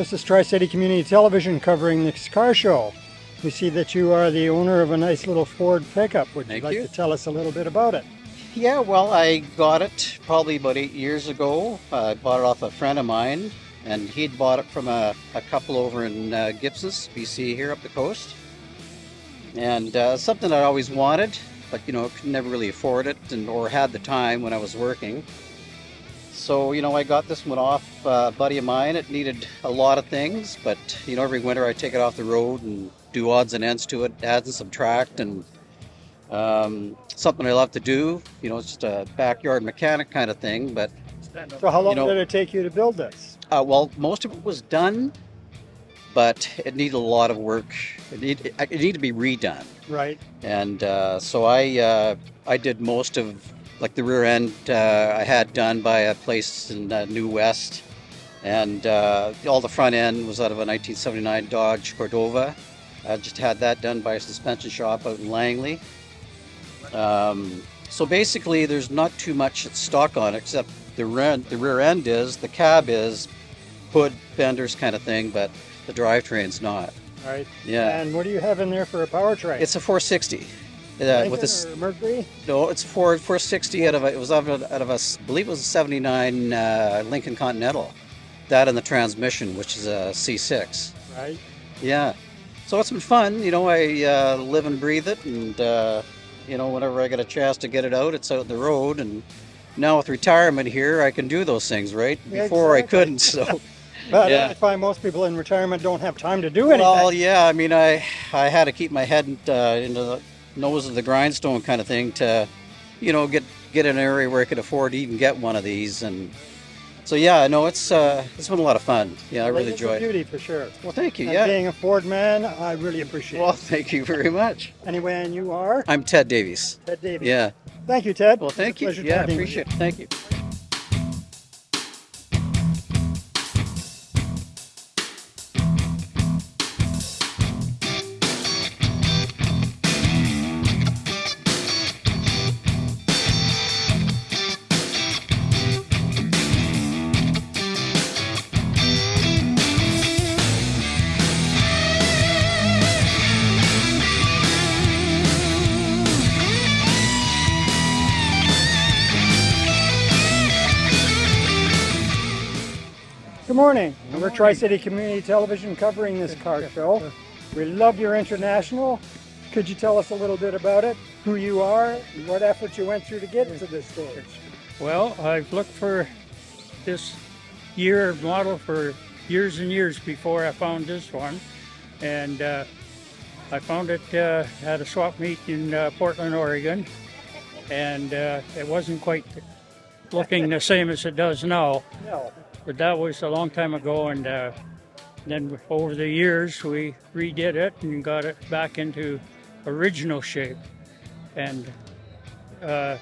This is Tri-City Community Television covering this car show. We see that you are the owner of a nice little Ford pickup. Would Thank you like you. to tell us a little bit about it? Yeah, well, I got it probably about eight years ago. I bought it off a friend of mine, and he'd bought it from a, a couple over in uh, Gibsons, BC, here up the coast. And uh, something I always wanted, but you know, could never really afford it, and or had the time when I was working. So you know, I got this one off uh, a buddy of mine. It needed a lot of things, but you know, every winter I take it off the road and do odds and ends to it, add and subtract, and um, something I love to do. You know, it's just a backyard mechanic kind of thing. But So how long know- did it take you to build this? uh, well, most of it was done, but it needed a lot of work. It, need, it needed to be redone, Right. and uh, so I uh, I did most of like the rear end. Uh, I had done by a place in uh, New West, and uh, all the front end was out of a 1979 Dodge Cordoba. I just had that done by a suspension shop out in Langley. Um, so basically, there's not too much stock on it except the rear, the rear end is, the cab is, hood fenders kind of thing, but the drivetrain's not. Right. Yeah, And what do you have in there for a powertrain? it's a 460. Uh, with this, Mercury? no, it's Ford 460 out of a, it was out of a, out of a I believe it was a 79 uh, Lincoln Continental. That and the transmission, which is a C6. Right. Yeah. So it's been fun. You know, I uh, live and breathe it, and uh, you know, whenever I get a chance to get it out, it's out in the road. And now with retirement here, I can do those things. Right? Before I couldn't. So. But Yeah. I find most people in retirement don't have time to do anything. well, yeah. I mean, I I had to keep my head uh, into the nose of the grindstone kind of thing to, you know, get get in an area where I could afford to even get one of these. And so yeah, no, it's uh, it's been a lot of fun. Yeah, I really enjoyed. it. beauty for sure. Well, thank you. And Yeah. being a Ford man, I really appreciate it. Well, it. thank you very much. Anyway, and you are I'm Ted Davies. Ted Davies. Yeah. Thank you, Ted. Well, thank you. Yeah, appreciate it. Thank you. Good morning. We're Tri-City Community Television covering this car show. We love your international. Could you tell us a little bit about it? Who you are, and what effort you went through to get to this stage? Well, I've looked for this year model for years and years before I found this one, and uh, I found it uh, at a swap meet in uh, Portland, Oregon, and uh, it wasn't quite looking the same as it does now. No. But that was a long time ago, and uh, then over the years we redid it and got it back into original shape, and uh,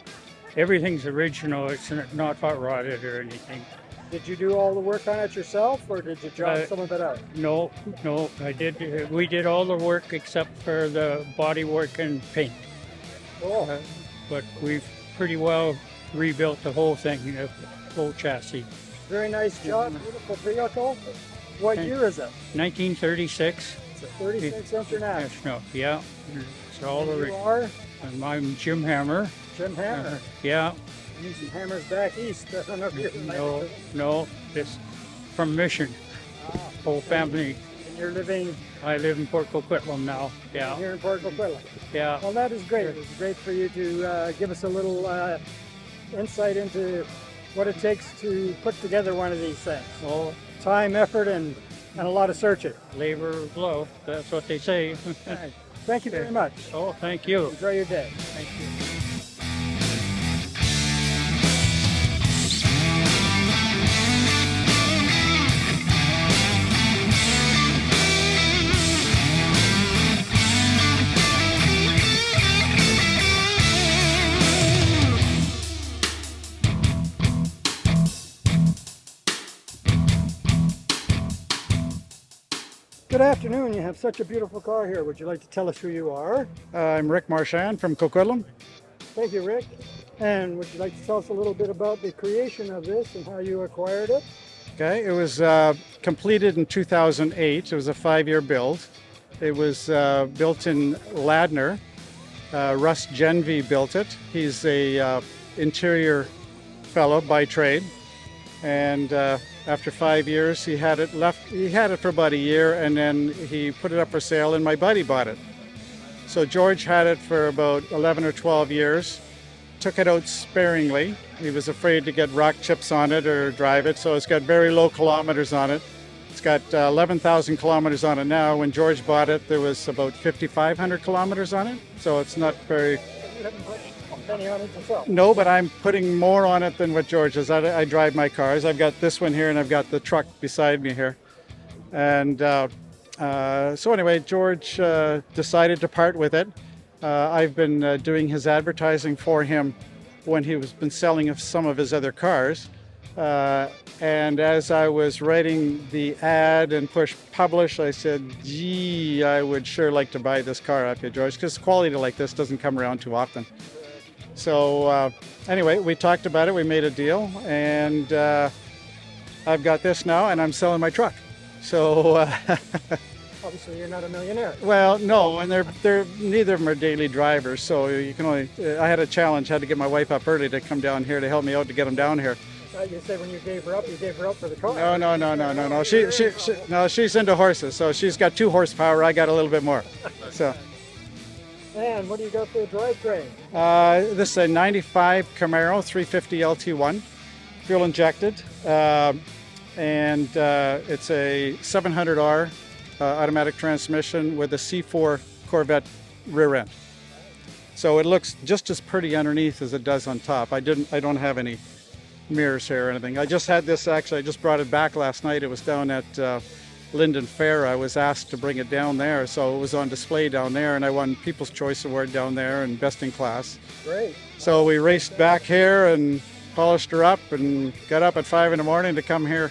everything's original. It's not hot rodded or anything. Did you do all the work on it yourself, or did you job Uh, some of it out? No, no, I did. uh, We did all the work except for the body work and paint, Oh, uh, but we've pretty well rebuilt the whole thing, the whole chassis. Very nice job. Beautiful vehicle. What year is it? 1936. It's a 36 International. Yeah, it's all And the. you are and I'm Jim Hammer. Jim Hammer. Yeah, Using hammers back east. I don't know if you're no, no, this from Mission. Ah, Whole family. And you're living I live in Port Coquitlam now. Yeah, here in Port Coquitlam. yeah. Well, that is great. It's great for you to uh, give us a little uh, insight into what it takes to put together one of these things. Well, Time, effort, and, and a lot of searching. labor of love. That's what they say. Thank you very much. oh, thank you. Enjoy your day. Thank you. Good afternoon. You have such a beautiful car here. Would you like to tell us who you are? Uh, I'm Rick Marchand from Coquitlam. Thank you, Rick. And would you like to tell us a little bit about the creation of this and how you acquired it? Okay, it was uh, completed in 2008. It was a five-year build. It was uh, built in Ladner. Uh, Russ Genvy built it. He's a uh, interior fellow by trade, and uh, after five years, he had it left. He had it for about a year, and then he put it up for sale, and my buddy bought it. So George had it for about 11 or 12 years. Took it out sparingly. He was afraid to get rock chips on it or drive it, so it's got very low kilometers on it. It's got uh, 11,000 kilometers on it now. When George bought it, there was about 5,500 kilometers on it, so it's not very. On it. No, but I'm putting more on it than what George does. I, I drive my cars. I've got this one here, and I've got the truck beside me here. And uh, uh, so anyway, George uh, decided to part with it. Uh, I've been uh, doing his advertising for him when he was been selling some of his other cars. Uh, and as I was writing the ad and push publish, I said, "Gee, I would sure like to buy this car off you, George, because quality like this doesn't come around too often." So uh, anyway, we talked about it. We made a deal, and uh, I've got this now, and I'm selling my truck. So. Uh, Obviously, you're not a millionaire. Well, no, and they're they're neither of them are daily drivers, so you can only. Uh, I had a challenge, had to get my wife up early to come down here to help me out to get them down here. You said when you gave her up, you gave her up for the car. No, no, no, no, no, no. She, she, she no, she's into horses, so she's got two horsepower. I got a little bit more. So And what do you got for a drivetrain? uh, this is a '95 Camaro 350 LT1, fuel injected, um, and uh, it's a 700R uh, automatic transmission with a C4 Corvette rear end. So it looks just as pretty underneath as it does on top. I didn't. I don't have any mirrors here or anything. I just had this actually. I just brought it back last night. It was down at uh, Lynden Fair. I was asked to bring it down there, so it was on display down there, and I won People's Choice Award down there and Best in Class. Great. So we raced back here and polished her up and got up at five in the morning to come here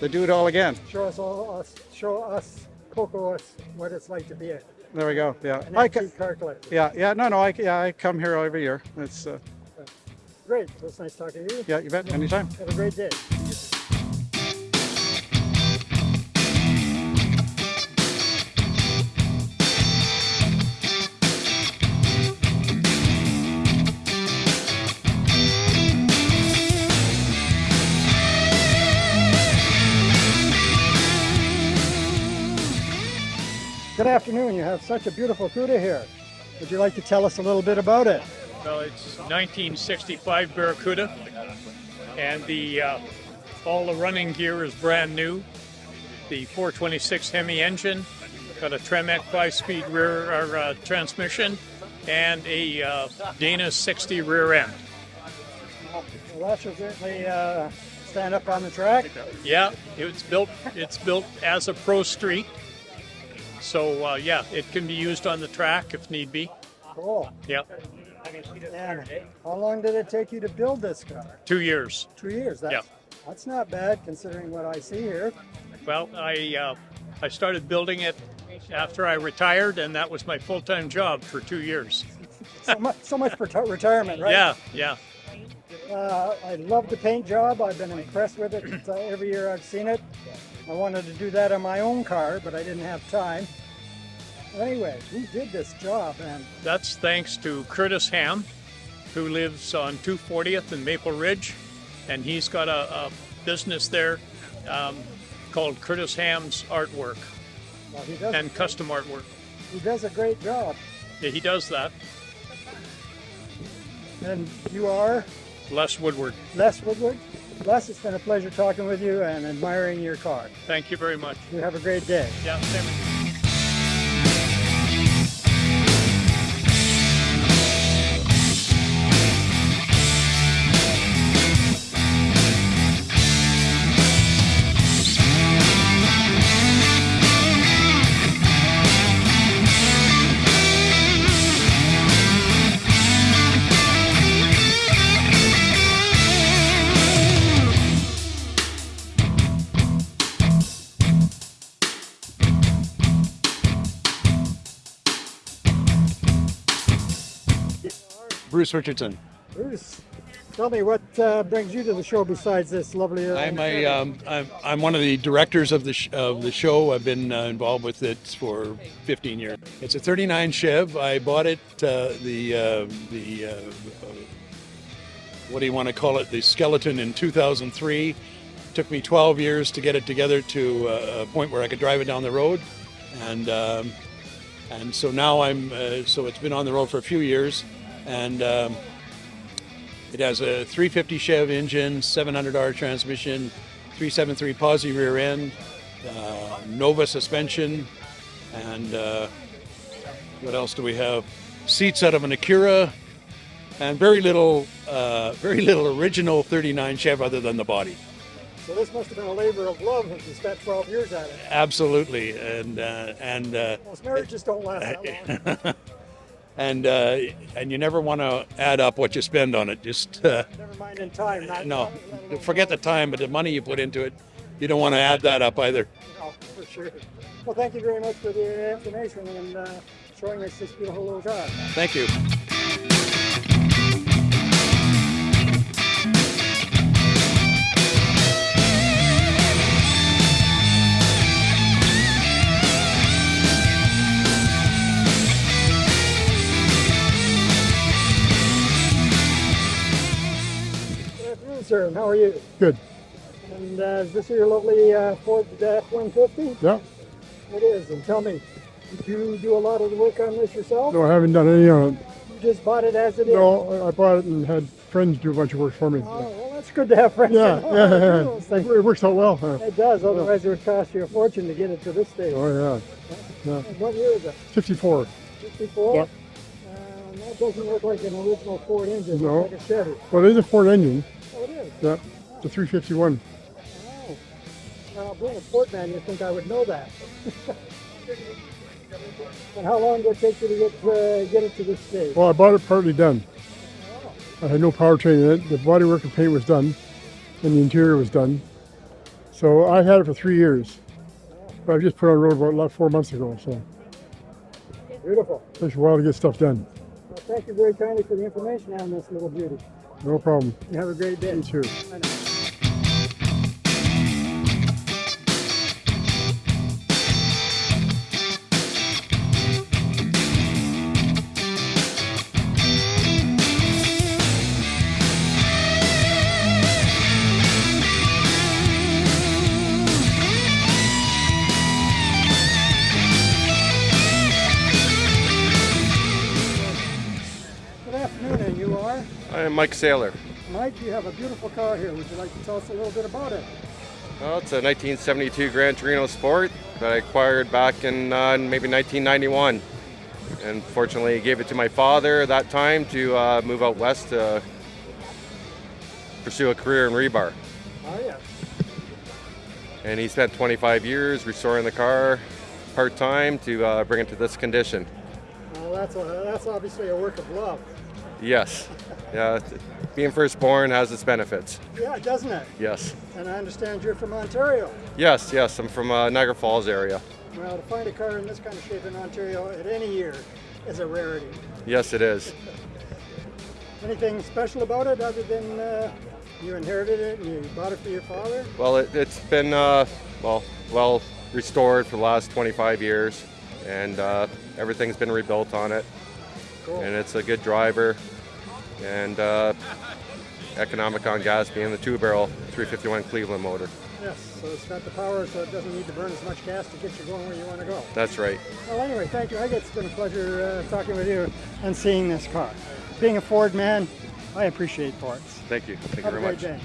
to do it all again. Show us all us. Show us, Coco, us what it's like to be a, There we go. Yeah. I ca- antique car collector. yeah, yeah, no, no, I, yeah, I come here every year. It's, uh, Great. So it's nice talking to you. yeah, you bet, anytime. Have a great day. Good afternoon. You have such a beautiful CUDA here. Would you like to tell us a little bit about it? Well, it's 1965 Barracuda, and the uh, all the running gear is brand new. The 426 Hemi engine, got a Tremec five-speed rear or, uh, transmission, and a uh, Dana 60 rear end. Well, that should certainly uh, stand up on the track. Yeah, it's built. It's built as a pro street, so uh, yeah, it can be used on the track if need be. Cool. Yeah, And how long did it take you to build this car? two years. Two years. That's. That's not bad considering what I see here. Well, I uh, I started building it after I retired, and that was my full-time job for two years. So much, so much for retirement, right? Yeah, yeah. Uh, I love the paint job. I've been impressed with it uh, every year I've seen it. I wanted to do that on my own car, but I didn't have time. Anyway, who did this job? And That's thanks to Curtis Ham, who lives on 240th in Maple Ridge, and he's got a, a business there um, called Curtis Ham's Artwork well, he does. and Custom Artwork. he does a great job. Yeah, he does that. And you are Les Woodward. Les Woodward. Les, it's been a pleasure talking with you and admiring your car. Thank you very much. You have a great day. Yeah, same. Bruce Richardson. Bruce, Tell me what uh, brings you to the show besides this lovely. Uh, I'm a, um, I'm, I'm one of the directors of the sh- of the show. I've been uh, involved with it for 15 years. It's a 39 Chev. I bought it uh, the uh, the uh, what do you want to call it? The skeleton in 2003. Took me 12 years to get it together to a point where I could drive it down the road, and um, and so now I'm uh, so it's been on the road for a few years, and. Um, it has a 350 Chev engine, 700R transmission, 373 posi rear end, uh, Nova suspension, and uh, what else do we have? Seats out of an Acura, and very little, uh, very little original 39 Chev other than the body. So this must have been a labor of love if you spent 12 years at it. Absolutely, and uh, and uh, Most marriages don't last that long. And uh, and you never want to add up what you spend on it. Just uh, Never mind in time. Not, no, forget the time, but the money you put into it, you don't want to add that up either. No, for sure. Well, thank you very much for the information and uh, showing us this beautiful little car. Thank you. You? Good. And uh, is this your lovely uh, Ford F-150? Yeah. It is. And tell me, did you do a lot of the work on this yourself? No, I haven't done any on it. You just bought it as it is? No, I- bought it and had friends do a bunch of work for me. Oh, well, that's good to have friends. Yeah, yeah, to do yeah. It works out well. huh? It does. Otherwise, it would cost you a fortune to get it to this stage. Oh yeah, yeah. And What year is it? 54. 54? Yeah. Um, that doesn't look like an original Ford engine. No. It's like a Chevy. Well, it is a Ford engine. Oh, it is. Yeah, a 351. Oh. Now, being a Ford man, you'd think I would know that. and how long did it take you to get, uh, get it to this stage? Well, I bought it partly done. I had no powertrain in it. The bodywork and paint was done, and the interior was done. So I had it for three years. But I just put it on the road about four months ago. So Beautiful. it takes a while to get stuff done. Well, thank you very kindly for the information on this little beauty. No problem. You have a great day. You too. Mike Saylor. Mike, you have a beautiful car here. Would you like to tell us a little bit about it? Well, it's a 1972 Gran Torino Sport that I acquired back in uh, maybe 1991. And fortunately, gave it to my father at that time to uh, move out west to pursue a career in rebar. Oh, yeah. And he spent 25 years restoring the car part time to uh, bring it to this condition. Well, that's, a, that's obviously a work of love. Yes, yeah, being firstborn has its benefits. Yeah, doesn't it? Yes, And I understand you're from Ontario. yes, yes. I'm from uh, Niagara Falls area. Well, to find a car in this kind of shape in Ontario at any year is a rarity. Yes, it is. Anything special about it other than uh, you inherited it and you bought it for your father? Well, it, it's been uh, well well restored for the last 25 years, and uh, everything's been rebuilt on it. Cool. And it's a good driver, and uh, economic on gas, being the two-barrel 351 Cleveland motor. Yes, so it's got the power so it doesn't need to burn as much gas to get you going where you want to go. That's right. Well, anyway, thank you. I guess it's been a pleasure uh, talking with you and seeing this car. Being a Ford man, I appreciate Fords. Thank you. Thank you Have a very much. day.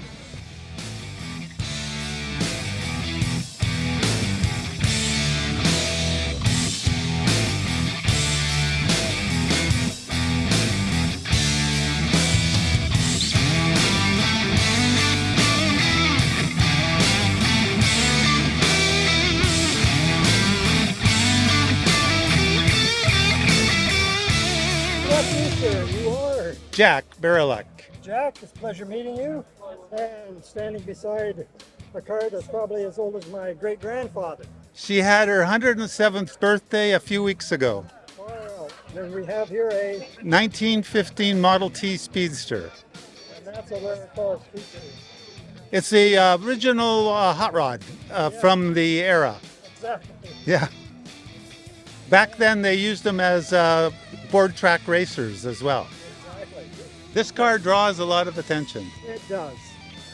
Jack Barilak. Jack. It's a pleasure meeting you. And standing beside a car that's probably as old as my great grandfather. She had her 107th birthday a few weeks ago. Wow. Then we have here a uh, 1915 Model T Speedster. And that's a Larry Forrest feature. It's the uh, original uh, hot rod uh, from the era. Exactly. Yeah. Back then, they used them as uh, board track racers as well. This car draws a lot of attention. It does.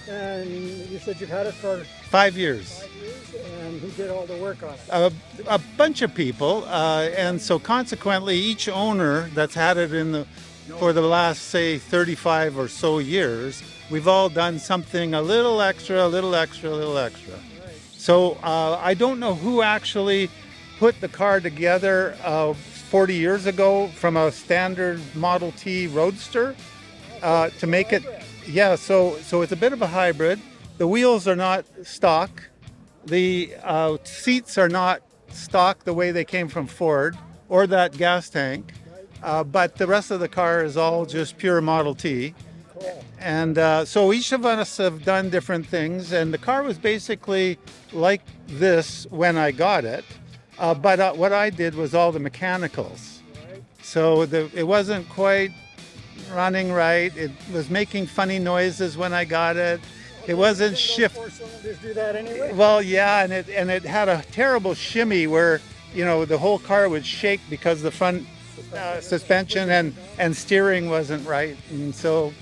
And you said you've had it for Five years. five years, and who did all the work on it? A, a bunch of people, uh, and so consequently, each owner that's had it in the for the last say 35 or so years, we've all done something a little extra, a little extra, a little extra. So uh, I don't know who actually put the car together uh, 40 years ago from a standard Model T Roadster uh, to make it. Yeah, so so it's a bit of a hybrid. The wheels are not stock. The uh, seats are not stock the way they came from Ford or that gas tank. Uh, but the rest of the car is all just pure Model T. And uh, so each of us have done different things, and the car was basically like this when I got it. Uh, but uh, what I did was all the mechanicals. So the, it wasn't quite running right. It was making funny noises when I got it. It wasn't shift. Four cylinders do that anyway. Well, yeah, and it and it had a terrible shimmy where you know the whole car would shake because the front uh, suspension and and steering wasn't right, and so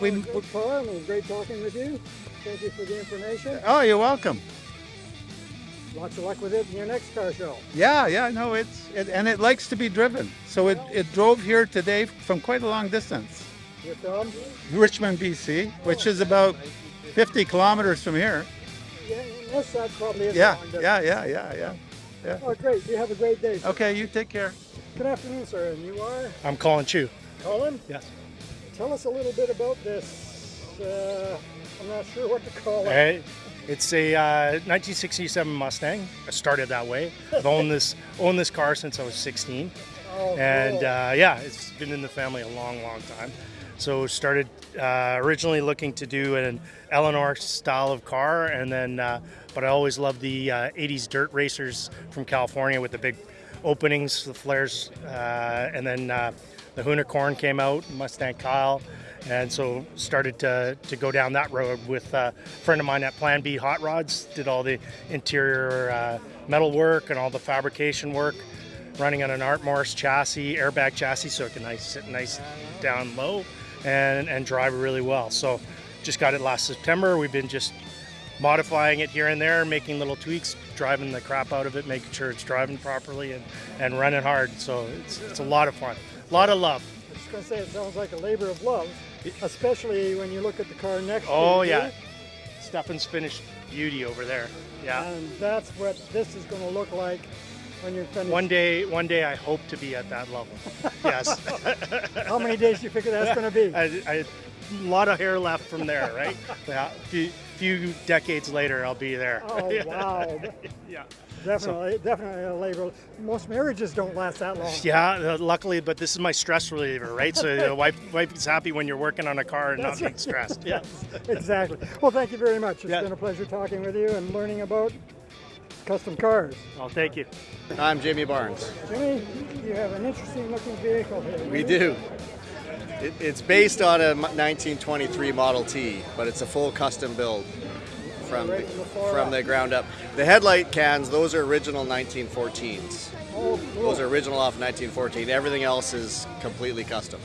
we. Well, good car. It was great talking with you. Thank you for the information. Oh, you're welcome. Lots of luck with it in your next car show. Yeah, yeah, no, it's it, and it likes to be driven. So it, it drove here today from quite a long distance, You're from? Richmond, BC, which is about 50 kilometers from here. Yeah, yes, that probably is. a Yeah, long distance. yeah, yeah, yeah, yeah. Oh, great. You have a great day. sir. Okay, you take care. Good afternoon, sir. And you are I'm Colin Chu. Colin? Yes. Tell us a little bit about this. Uh, I'm not sure what to call it. Hey, it's a uh, 1967 Mustang. I started that way. I've owned this owned this car since I was 16, Oh, and cool. uh, yeah, it's been in the family a long, long time. So started uh, originally looking to do an Eleanor style of car, and then uh, but I always loved the uh, 80s dirt racers from California with the big openings, the flares, uh, and then uh, the Hoonicorn came out, Mustang Kyle, and so started to, to go down that road with a friend of mine at Plan B Hot Rods. Did all the interior uh, metal work and all the fabrication work, running on an Art Morrison chassis, airbag chassis, so it can nice sit nice down low, and and drive really well. So just got it last September. We've been just modifying it here and there, making little tweaks, driving the crap out of it, making sure it's driving properly and, and running hard. So it's, it's a lot of fun, a lot of love. I was going to say it sounds like a labor of love, especially when you look at the car next to oh, you. Oh yeah, Stefan's finished beauty over there. Yeah. And that's what this is going to look like when you're finished. One day, one day, I hope to be at that level. Yes. How many days do you figure that's going to be? I, I, a lot of hair left from there, right? yeah. Few, few decades later, I'll be there. Oh wow! yeah. Definitely, definitely a labor. Most marriages don't last that long. Yeah, uh, luckily, but this is my stress reliever, right? So the wife, wife is happy when you're working on a car and That's not being stressed. Yeah. exactly. Well, thank you very much. It's Yeah. been a pleasure talking with you and learning about custom cars. Well, thank you. I'm Jamie Barnes. Jimmy, you have an interesting looking vehicle here. We do. It, it's based on a 1923 Model T, but it's a full custom build from the, Right from the far from the ground up. The headlight cans, those are original 1914s. Oh, cool. Those are original off 1914. Everything else is completely custom.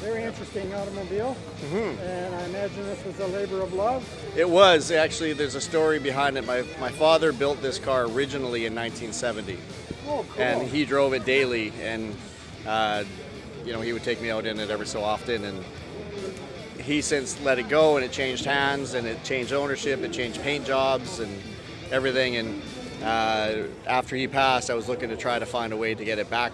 Very interesting automobile. Mm-hmm. And I imagine this was a labor of love. It was actually. There's a story behind it. My my father built this car originally in 1970. Oh, cool. and he drove it daily and uh, you know he would take me out in it every so often and he since let it go and it changed hands and it changed ownership it changed paint jobs and everything and uh, after he passed i was looking to try to find a way to get it back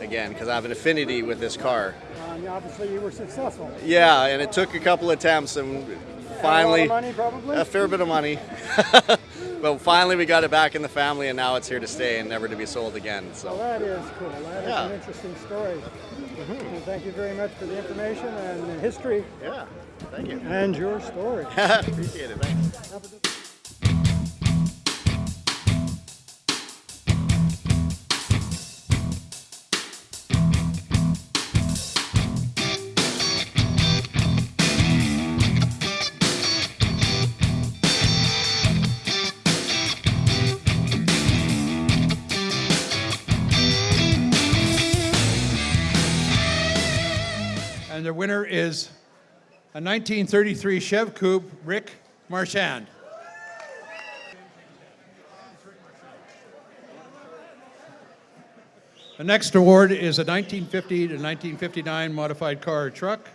again because i have an affinity with this car And obviously, you were successful. yeah and it took a couple attempts and finally money, probably. a fair bit of money but finally we got it back in the family and now it's here to stay and never to be sold again so Well, that is cool. That is Yeah. an interesting story. Mm-hmm. And thank you very much for the information and the history. Yeah thank you. And your story. appreciate it thanks the winner is a 1933 Chev Coupe Rick Marchand. The next award is a 1950 to 1959 modified car or truck.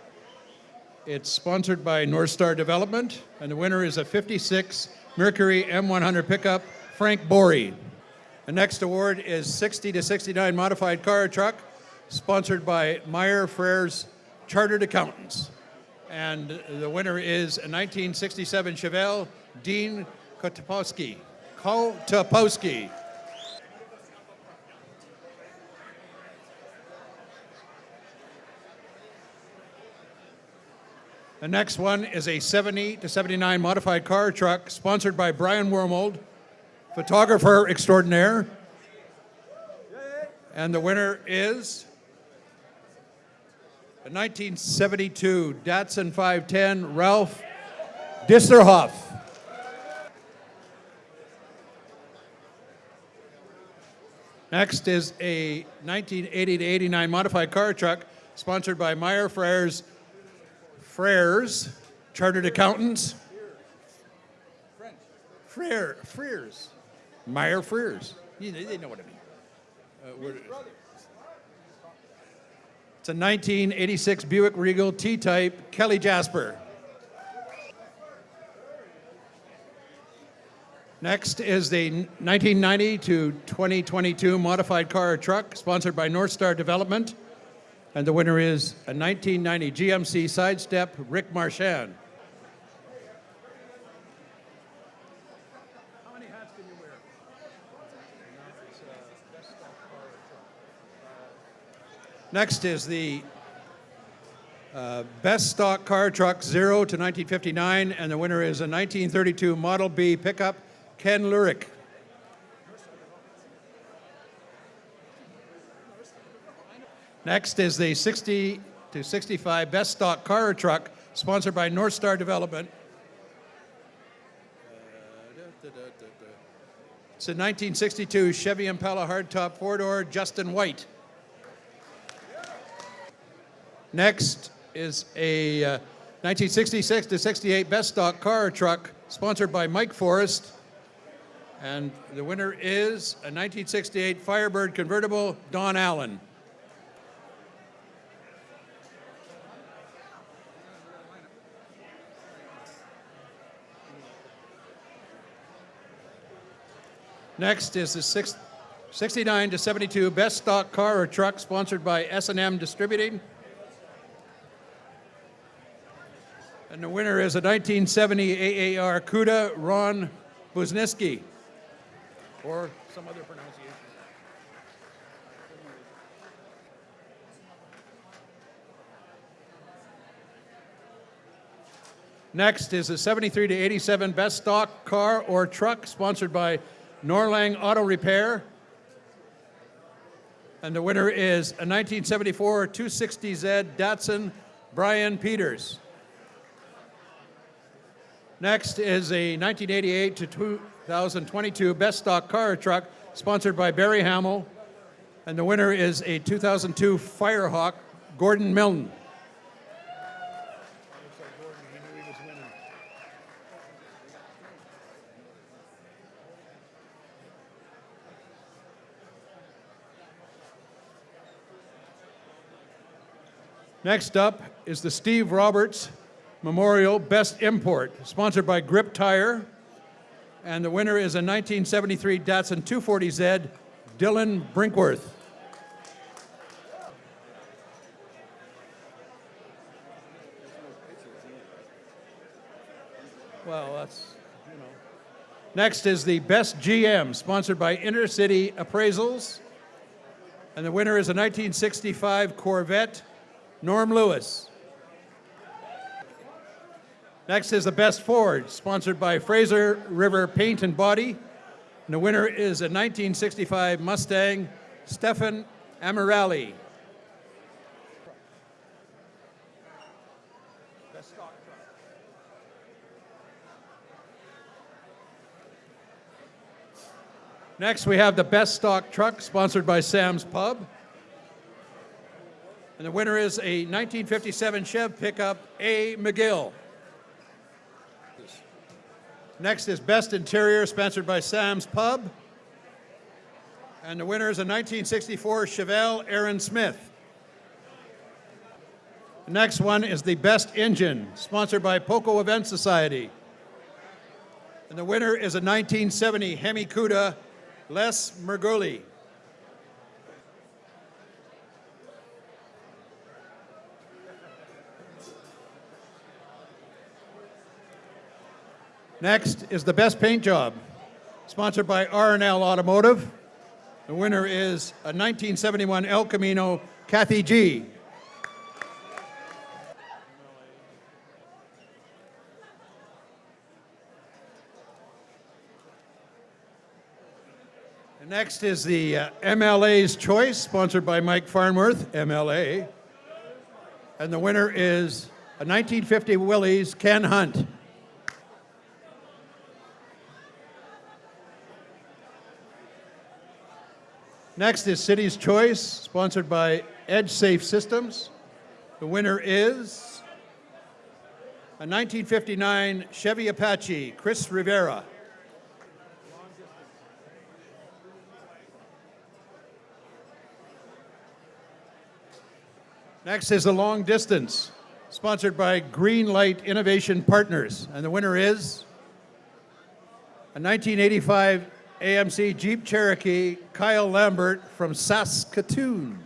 It's sponsored by North Star Development, and the winner is a 56 Mercury M100 pickup, Frank Bory. The next award is 60 to 69 modified car or truck, sponsored by Meyer Frères Chartered Accountants. And the winner is a 1967 Chevelle Dean Kotopowski. Kotopowski. The next one is a 70 to 79 modified car truck sponsored by Brian Wormold, photographer extraordinaire. And the winner is a 1972 Datsun 510 Ralph Disserhoff. Next is a 1980 to 89 modified car truck sponsored by Meyer Frères Frères, Chartered Accountants. Frere, Freers. Meyer Freers. You they know what I mean. Uh, it's a 1986 Buick Regal T-Type Kelly Jasper. Next is the 1990 to 2022 modified car or truck sponsored by North Star Development. And the winner is a 1990 GMC Sidestep Rick Marchand. Next is the uh, best stock car truck zero to 1959, and the winner is a 1932 Model B pickup, Ken Lurick. Next is the 60 to 65 best stock car truck, sponsored by North Star Development. It's a 1962 Chevy Impala hardtop four-door Justin White. Next is a uh, 1966 to 68 best stock car or truck, sponsored by Mike Forrest. And the winner is a 1968 Firebird convertible, Don Allen. Next is the six, 69 to 72 best stock car or truck sponsored by S&M Distributing. And the winner is a 1970 AAR CUDA Ron Buzniski. Or some other pronunciation. Next is a 73 to 87 best stock car or truck sponsored by Norlang Auto Repair. And the winner is a 1974 260Z Datsun Brian Peters. Next is a 1988 to 2022 Best Stock Car Truck sponsored by Barry Hamill. And the winner is a 2002 Firehawk Gordon Milne. Next up is the Steve Roberts Memorial Best Import, sponsored by Grip Tire. And the winner is a 1973 Datsun 240Z, Dylan Brinkworth. Well, that's, you know. Next is the Best GM, sponsored by Intercity Appraisals. And the winner is a 1965 Corvette, Norm Lewis. Next is the Best Ford, sponsored by Fraser River Paint and Body. And the winner is a 1965 Mustang, Stefan Amirali. Next, we have the Best Stock Truck, sponsored by Sam's Pub. And the winner is a 1957 Chev pickup A. McGill. Next is Best Interior, sponsored by Sam's Pub. And the winner is a 1964 Chevelle Aaron Smith. The next one is the Best Engine, sponsored by Poco Event Society. And the winner is a 1970 Hemi Cuda Les Mergoli. Next is the Best Paint Job, sponsored by R&L Automotive. The winner is a 1971 El Camino Kathy G. Next is the uh, MLA's Choice, sponsored by Mike Farnworth, MLA. And the winner is a 1950 Willys Ken Hunt. Next is City's Choice, sponsored by Edge Safe Systems. The winner is a 1959 Chevy Apache, Chris Rivera. Next is the long distance, sponsored by Green Light Innovation Partners. And the winner is a 1985 AMC Jeep Cherokee Kyle Lambert from Saskatoon.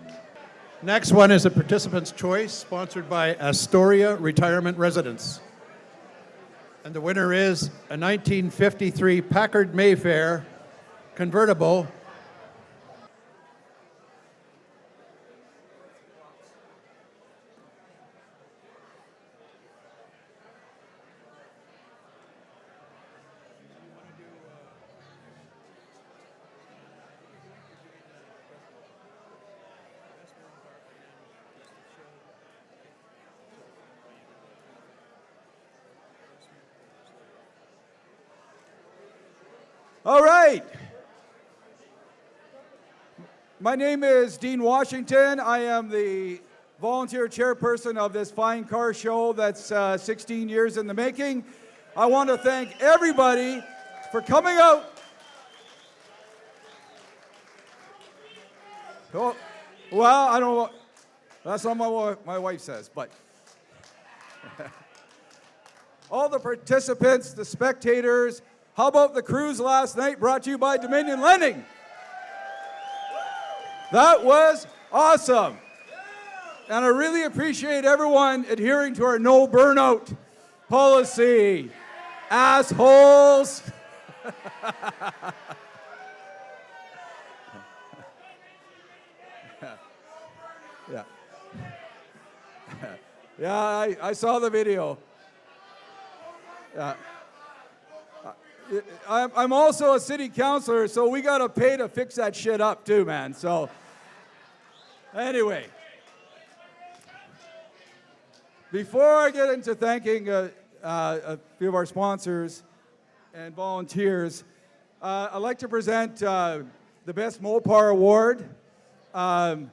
Next one is a participant's choice, sponsored by Astoria Retirement Residence. And the winner is a 1953 Packard Mayfair convertible All right. My name is Dean Washington. I am the volunteer chairperson of this fine car show that's uh, 16 years in the making. I want to thank everybody for coming out. Oh, well, I don't know. That's what my, my wife says, but all the participants, the spectators. How about the cruise last night brought to you by Dominion Lending? That was awesome. And I really appreciate everyone adhering to our no burnout policy. Assholes. yeah. yeah, I, I saw the video. Yeah. I'm, I'm also a city councilor, so we got to pay to fix that shit up too, man. So, anyway, before I get into thanking uh, uh, a few of our sponsors and volunteers, uh, I'd like to present uh, the Best Mopar Award. Um,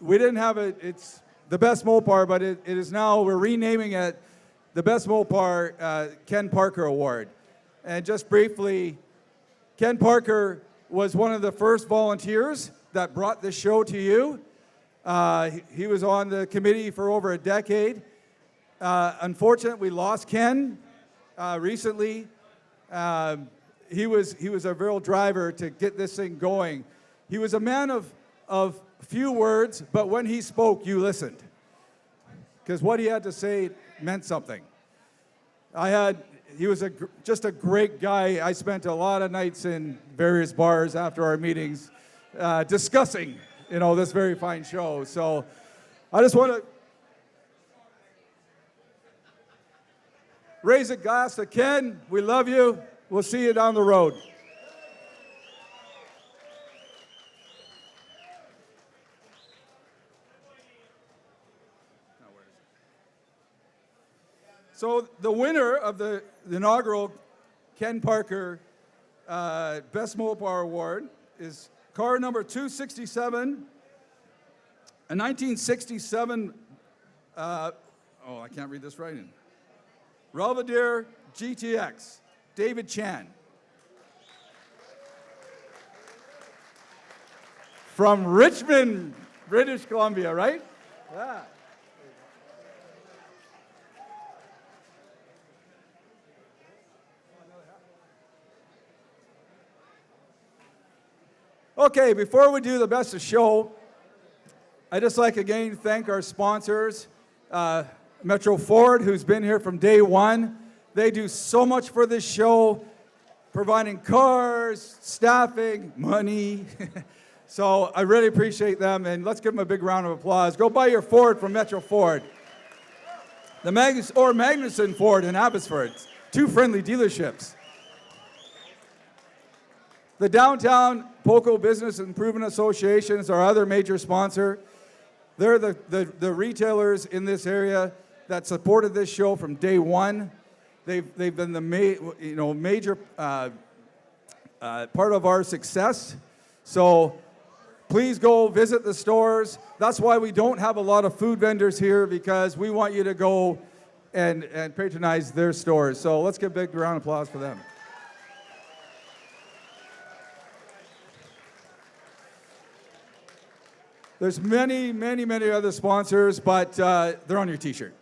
we didn't have it, it's the Best Mopar, but it, it is now, we're renaming it the Best Mopar uh, Ken Parker Award. And just briefly, Ken Parker was one of the first volunteers that brought this show to you. Uh, he, was on the committee for over a decade. Uh, unfortunately, we lost Ken uh, recently. Um, he, was, he was a real driver to get this thing going. He was a man of, of few words, but when he spoke, you listened. Because what he had to say meant something. I had he was a, just a great guy. I spent a lot of nights in various bars after our meetings uh, discussing, you know, this very fine show. So I just want to raise a glass to Ken. We love you. We'll see you down the road. So the winner of the, the inaugural Ken Parker uh, Best Mopar Award is car number 267, a 1967, uh, oh, I can't read this writing. Belvedere GTX, David Chan. From Richmond, British Columbia, right? Yeah. Okay, before we do the best of show, I'd just like again thank our sponsors, uh, Metro Ford, who's been here from day one. They do so much for this show, providing cars, staffing, money. so I really appreciate them, and let's give them a big round of applause. Go buy your Ford from Metro Ford. The Magnus or Magnuson Ford in Abbotsford, two friendly dealerships. The Downtown Poco Business Improvement Association is our other major sponsor. They're the, the, the retailers in this area that supported this show from day one. They've, they've been the ma- you know, major uh, uh, part of our success. So please go visit the stores. That's why we don't have a lot of food vendors here because we want you to go and, and patronize their stores. So let's give a big round of applause for them. There's many, many, many other sponsors, but uh, they're on your T-shirt.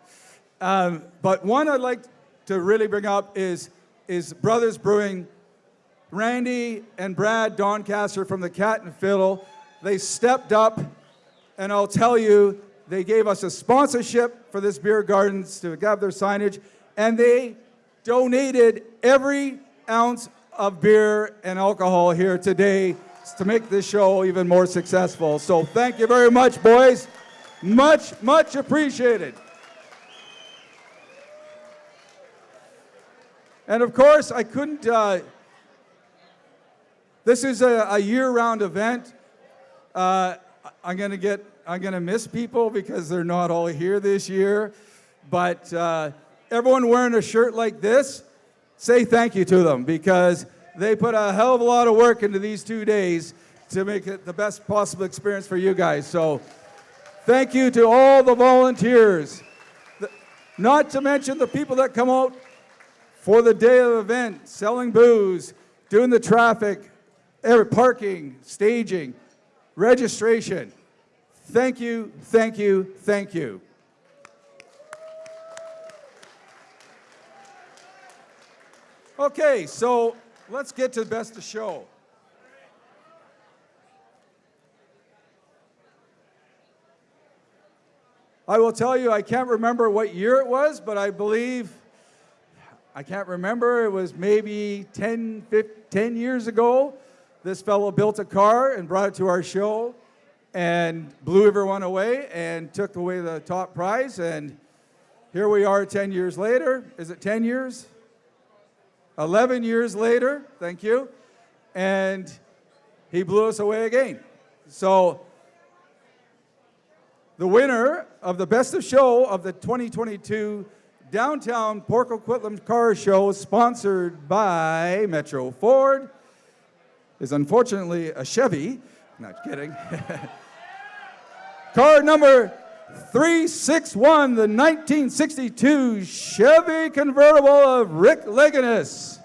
Um, but one I'd like to really bring up is, is Brothers Brewing. Randy and Brad Doncaster from the Cat and Fiddle, they stepped up, and I'll tell you, they gave us a sponsorship for this beer gardens to have their signage, and they donated every ounce of beer and alcohol here today to make this show even more successful. So thank you very much, boys. Much, much appreciated. And of course, I couldn't. Uh, this is a, a year-round event. Uh, I'm gonna get. I'm gonna miss people because they're not all here this year. But uh, everyone wearing a shirt like this, say thank you to them because they put a hell of a lot of work into these two days to make it the best possible experience for you guys. So thank you to all the volunteers. Not to mention the people that come out for the day of the event, selling booze, doing the traffic, parking, staging, registration. Thank you, thank you, thank you. Okay, so let's get to the best of show. I will tell you, I can't remember what year it was, but I believe, I can't remember, it was maybe 10, 15, 10 years ago. This fellow built a car and brought it to our show and blew everyone away and took away the top prize. And here we are 10 years later. Is it 10 years? 11 years later, thank you. And he blew us away again. So the winner of the Best of Show of the 2022 Downtown Port Coquitlam Car Show, sponsored by Metro Ford, is unfortunately a Chevy. Not kidding. Car number 361, the 1962 Chevy convertible of Rick Leganis.